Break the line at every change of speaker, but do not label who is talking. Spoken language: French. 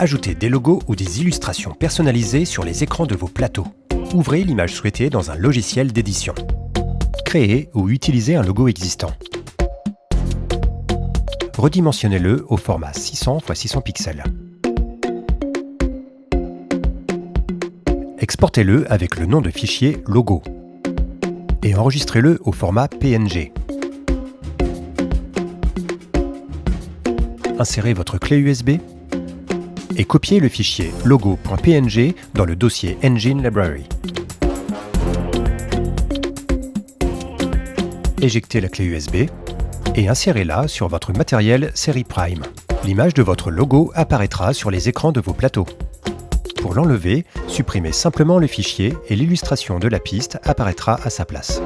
Ajoutez des logos ou des illustrations personnalisées sur les écrans de vos plateaux. Ouvrez l'image souhaitée dans un logiciel d'édition. Créez ou utilisez un logo existant. Redimensionnez-le au format 600 x 600 pixels. Exportez-le avec le nom de fichier logo et enregistrez-le au format PNG. Insérez votre clé USB et copiez le fichier logo.png dans le dossier Engine Library. Éjectez la clé USB et insérez-la sur votre matériel série Prime. L'image de votre logo apparaîtra sur les écrans de vos plateaux. Pour l'enlever, supprimez simplement le fichier et l'illustration de la piste apparaîtra à sa place.